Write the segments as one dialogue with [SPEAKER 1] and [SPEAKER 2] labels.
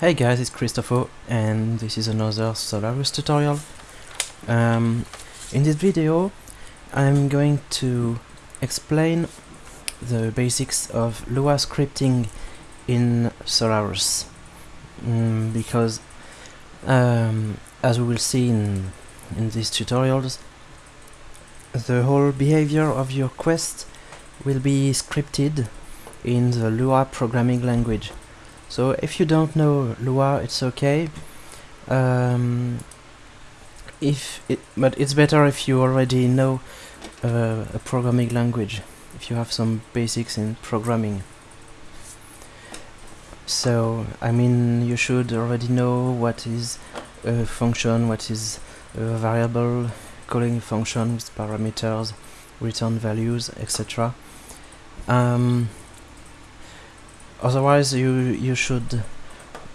[SPEAKER 1] Hey guys, it's Christopher and this is another Solarus tutorial. Um, in this video I'm going to explain the basics of Lua scripting in Solarus mm, because um, as we will see in, in these tutorials the whole behavior of your quest will be scripted in the Lua programming language. So if you don't know Lua, it's okay. Um, if it, but it's better if you already know uh, a programming language, if you have some basics in programming. So I mean, you should already know what is a function, what is a variable, calling a function with parameters, return values, etc. Um, otherwise you you should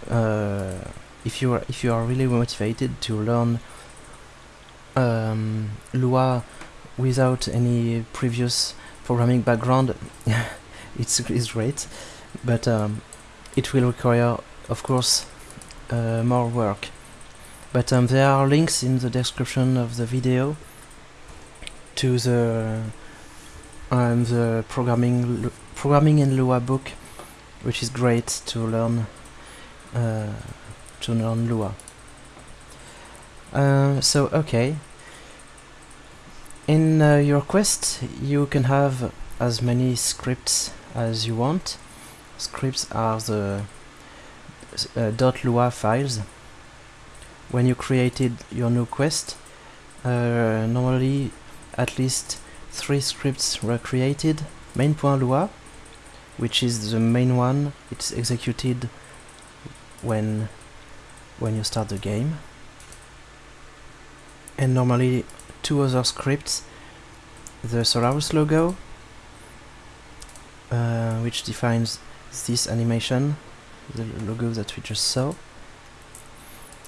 [SPEAKER 1] uh, if you are if you are really motivated to learn um, Lua without any previous programming background it's, it's great. But um, it will require of course uh, more work. But um, there are links in the description of the video to the um, the programming programming in Lua book which is great to learn uh, to learn Lua. Uh, so okay, in uh, your quest you can have as many scripts as you want. Scripts are the uh, .lua files. When you created your new quest, uh, normally at least three scripts were created. Main.lua which is the main one. It's executed when when you start the game. And normally two other scripts. The Solarus logo uh, which defines this animation the logo that we just saw.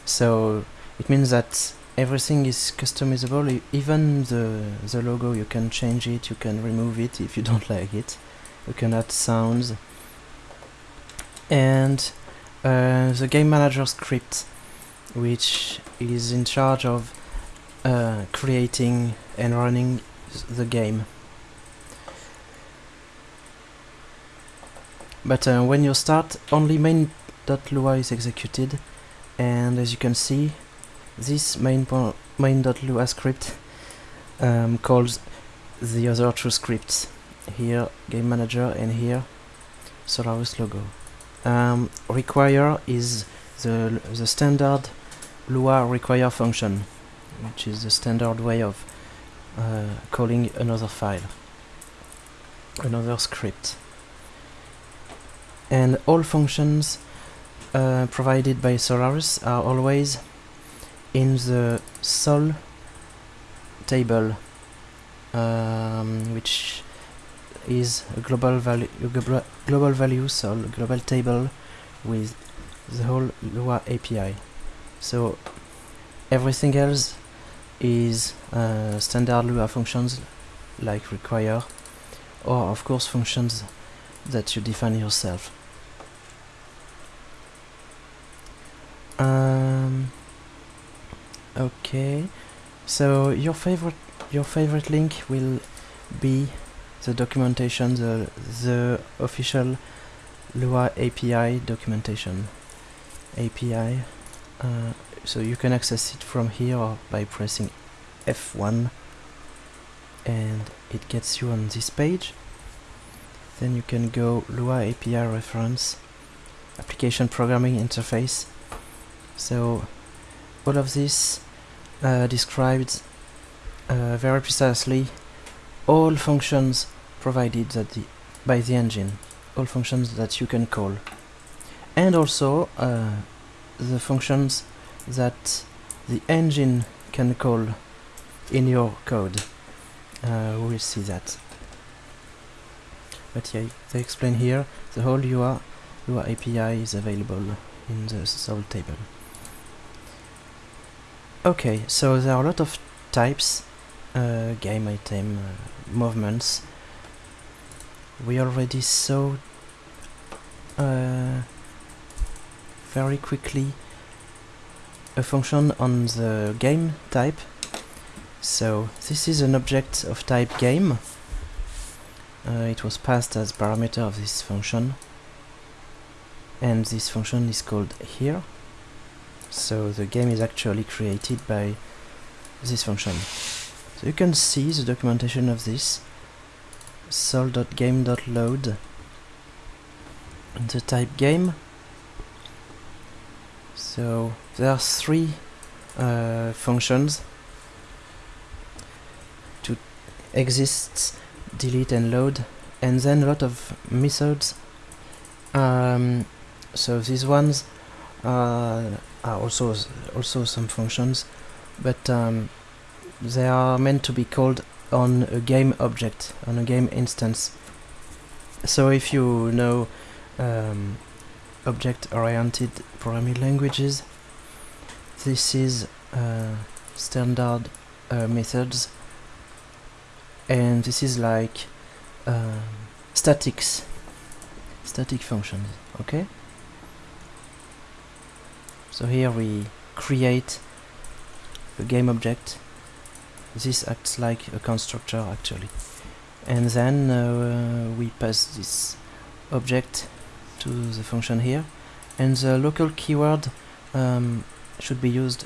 [SPEAKER 1] So it means that everything is customizable. Even the the logo you can change it you can remove it if you don't like it you can add sounds. And uh, the game manager script which is in charge of uh, creating and running the game. But uh, when you start only main.lua is executed. And as you can see this main main.lua script um, calls the other two scripts here game manager and here Solarus logo. Um, require is the the standard Lua require function which is the standard way of uh, calling another file another script. And all functions uh, provided by Solarus are always in the sol table um, which is a global value global value so global table with the whole Lua API so everything else is uh, standard Lua functions like require or of course functions that you define yourself. Um, okay. So your favorite your favorite link will be the documentation, the, the official Lua API documentation. API, uh, so you can access it from here by pressing F1 and it gets you on this page. Then you can go Lua API reference, application programming interface. So all of this uh, described uh, very precisely all functions provided that the, by the engine all functions that you can call. And also uh, the functions that the engine can call in your code. Uh, we'll see that. But yeah they explain here the whole Lua, Lua API is available in the sol table. Okay so there are a lot of types uh, game item uh, movements we already saw uh, very quickly a function on the game type. So this is an object of type game. Uh, it was passed as parameter of this function and this function is called here so the game is actually created by this function so you can see the documentation of this sol.game.load the type game. So there are three uh, functions. To exist delete and load and then a lot of methods. Um, so these ones uh, are also also some functions. But um, they are meant to be called on a game object on a game instance. So if you know um, object-oriented programming languages this is uh, standard uh, methods. And this is like um, statics static functions okay? So here we create a game object this acts like a constructor actually. And then uh, we pass this object to the function here. And the local keyword um, should be used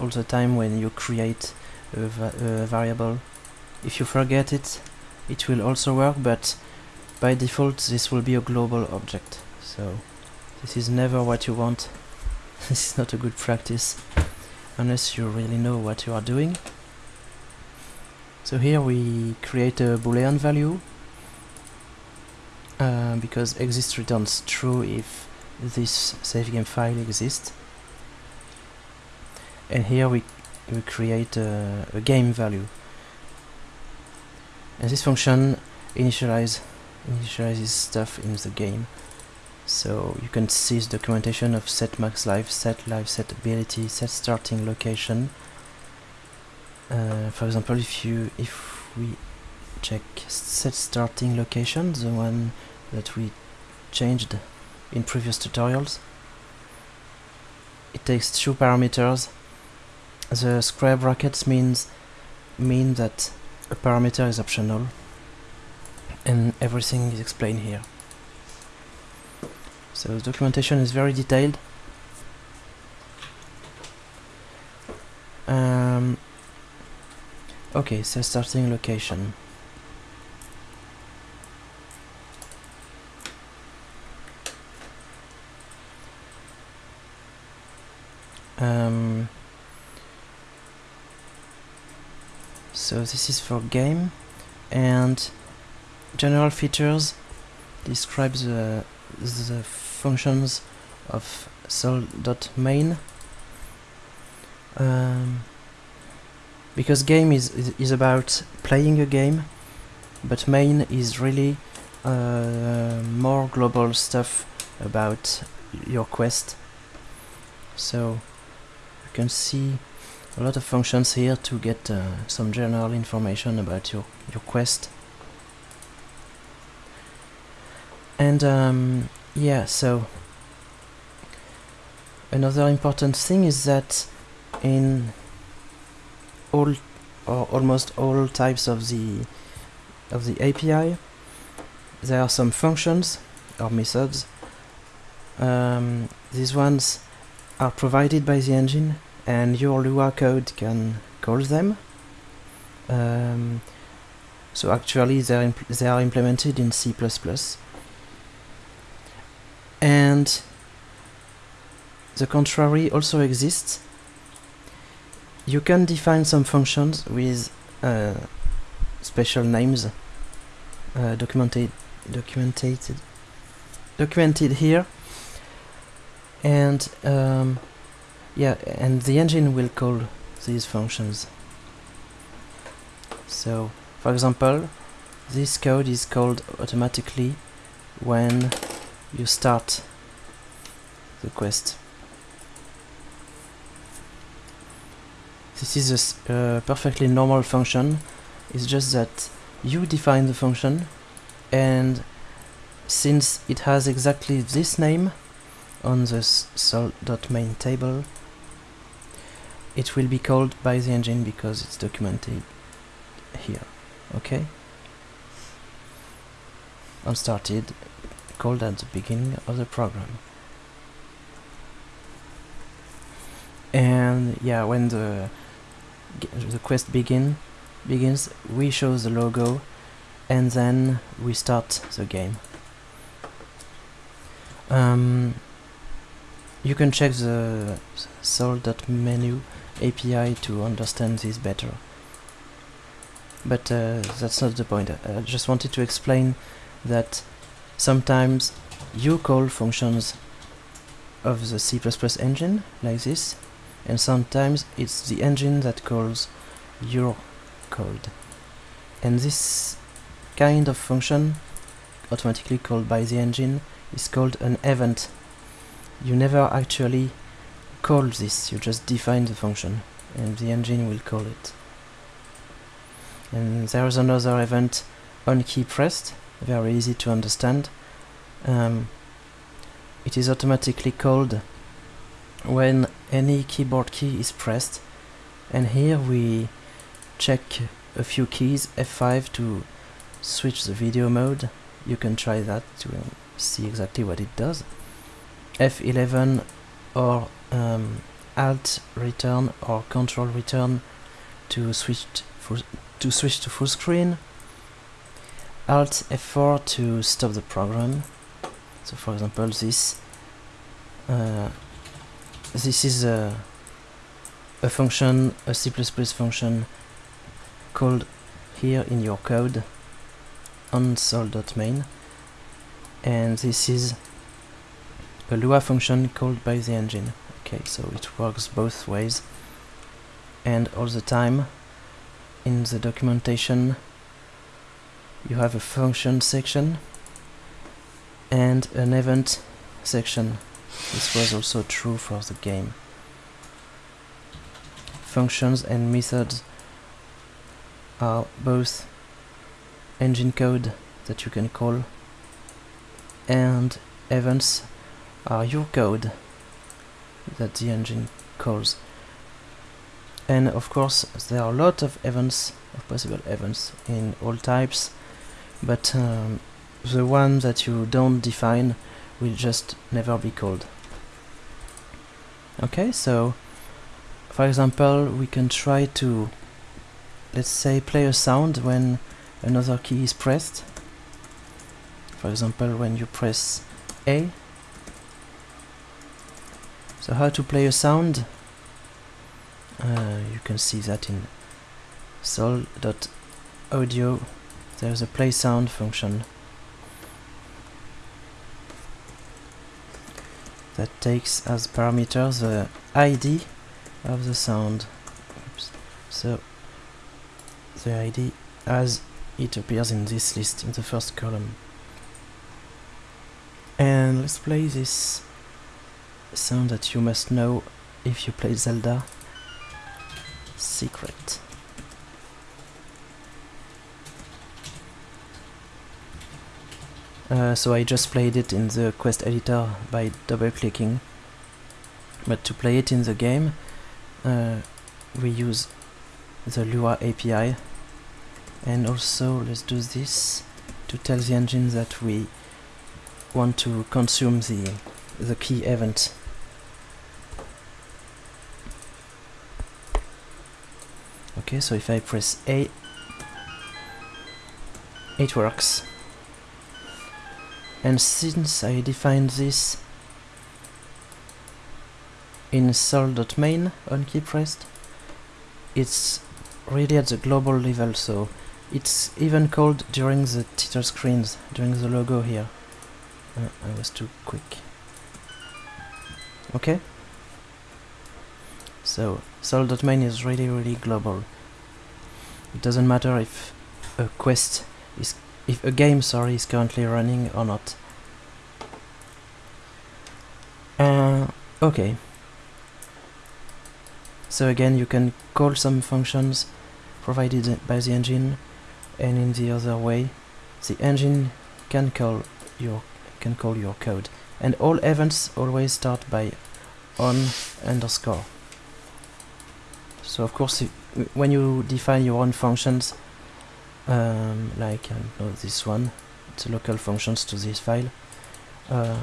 [SPEAKER 1] all the time when you create a, va a variable. If you forget it it will also work but by default this will be a global object. So this is never what you want. This is not a good practice unless you really know what you are doing. So here we create a boolean value uh, because exist returns true if this save game file exists and here we, we create a, a game value and this function initialize initializes stuff in the game so you can see the documentation of set max life, set life, set ability, set starting location. Uh, for example, if you if we check set starting location, the one that we changed in previous tutorials, it takes two parameters. The square brackets means mean that a parameter is optional, and everything is explained here. So the documentation is very detailed. Um, okay, so starting location. Um, so this is for game and general features describes the, the functions of sol.main um, because game is, is, is about playing a game but main is really uh, more global stuff about your quest. So you can see a lot of functions here to get uh, some general information about your, your quest. And um, yeah so another important thing is that in all or almost all types of the of the API there are some functions or methods. Um, these ones are provided by the engine and your Lua code can call them. Um, so actually they they are implemented in C++ and the contrary also exists. You can define some functions with uh, special names uh, documented documented documented here and um, yeah and the engine will call these functions so for example this code is called automatically when you start the quest. This is a uh, perfectly normal function, it's just that you define the function and since it has exactly this name on the sol.main table, it will be called by the engine because it's documented here. Okay? On started, called at the beginning of the program. And yeah, when the the quest begin begins, we show the logo, and then we start the game. Um, you can check the sol.menu API to understand this better. But uh, that's not the point. I just wanted to explain that sometimes you call functions of the C++ engine, like this, and sometimes it's the engine that calls your code. And this kind of function, automatically called by the engine, is called an event. You never actually call this, you just define the function, and the engine will call it. And there is another event on key pressed, very easy to understand. Um, it is automatically called when any keyboard key is pressed. And here we check a few keys F5 to switch the video mode. You can try that to see exactly what it does. F11 or um, Alt return or Control return to switch to switch to full screen. Alt F4 to stop the program. So for example this uh, this is a, a function, a C++ function called here in your code on sol.main and this is a Lua function called by the engine. Okay, so it works both ways. And all the time in the documentation you have a function section and an event section this was also true for the game. Functions and methods are both engine code that you can call and events are your code that the engine calls. And of course there are a lot of events, of possible events in all types, but um, the one that you don't define will just never be called. Okay, so for example, we can try to, let's say, play a sound when another key is pressed. For example, when you press A. So how to play a sound? Uh, you can see that in sol.audio. There's a play sound function. That takes as parameter the ID of the sound. Oops. So the ID as it appears in this list in the first column. And let's play this sound that you must know if you play Zelda Secret. Uh, so I just played it in the quest editor by double clicking. But to play it in the game uh, we use the Lua API and also let's do this to tell the engine that we want to consume the the key event. Okay so if I press A it works and since I defined this in sol.main on key pressed it's really at the global level so it's even called during the title screens during the logo here. Uh, I was too quick. Okay. So sol.main is really really global. It doesn't matter if a quest is if a game sorry is currently running or not. Uh, okay. So again you can call some functions provided by the engine and in the other way. The engine can call your can call your code. And all events always start by on underscore. So of course if, when you define your own functions um, like uh, this one. A local functions to this file. Uh,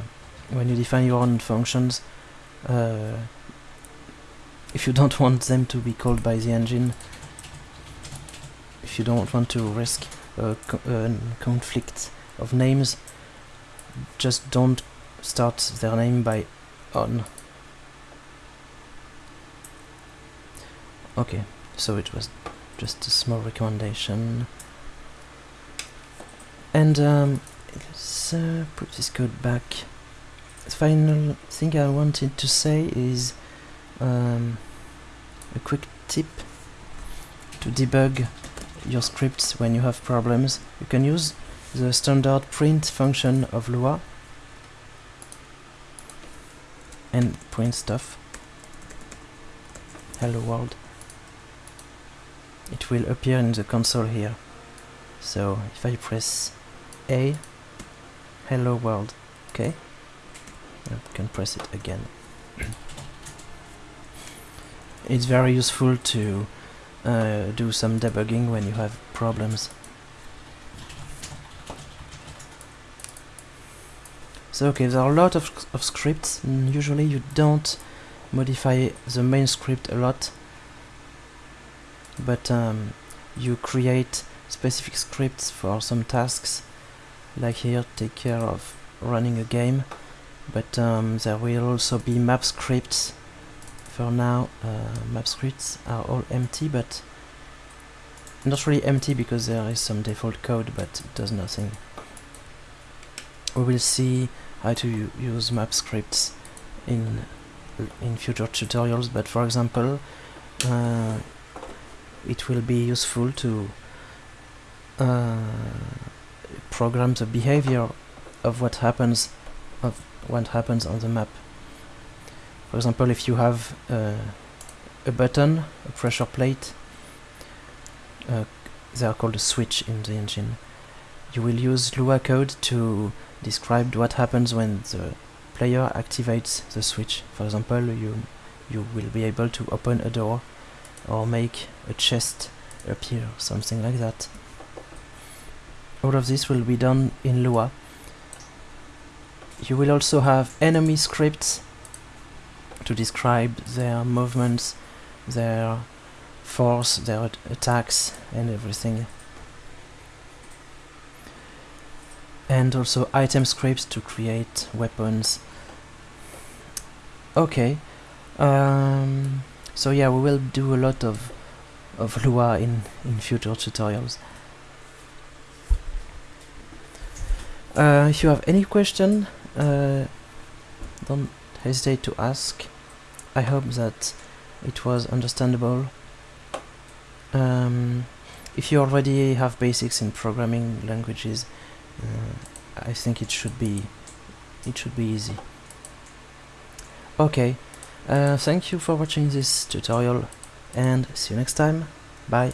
[SPEAKER 1] when you define your own functions uh, if you don't want them to be called by the engine if you don't want to risk a, co a conflict of names just don't start their name by on. Okay so it was just a small recommendation and um, let's uh, put this code back. The final thing I wanted to say is um, a quick tip to debug your scripts when you have problems. You can use the standard print function of Lua and print stuff. Hello world. It will appear in the console here. So if I press A. Hello world. Okay can press it again. It's very useful to uh, do some debugging when you have problems. So okay there are a lot of, of scripts. Usually you don't modify the main script a lot. But um, you create specific scripts for some tasks like here take care of running a game. But um, there will also be map scripts. For now uh, map scripts are all empty but not really empty because there is some default code but it does nothing. We will see how to use map scripts in in future tutorials but for example uh, it will be useful to uh, program the behavior of what happens of what happens on the map. For example, if you have uh, a button, a pressure plate, uh, they are called a switch in the engine. You will use Lua code to describe what happens when the player activates the switch. For example, you you will be able to open a door or make a chest appear, something like that. All of this will be done in Lua. You will also have enemy scripts to describe their movements, their force, their attacks and everything. And also item scripts to create weapons. Okay. Um, so yeah, we will do a lot of of Lua in in future tutorials. Uh, if you have any question, uh, don't hesitate to ask. I hope that it was understandable. Um, if you already have basics in programming languages, uh, I think it should be it should be easy. Okay. Uh, thank you for watching this tutorial and see you next time. Bye.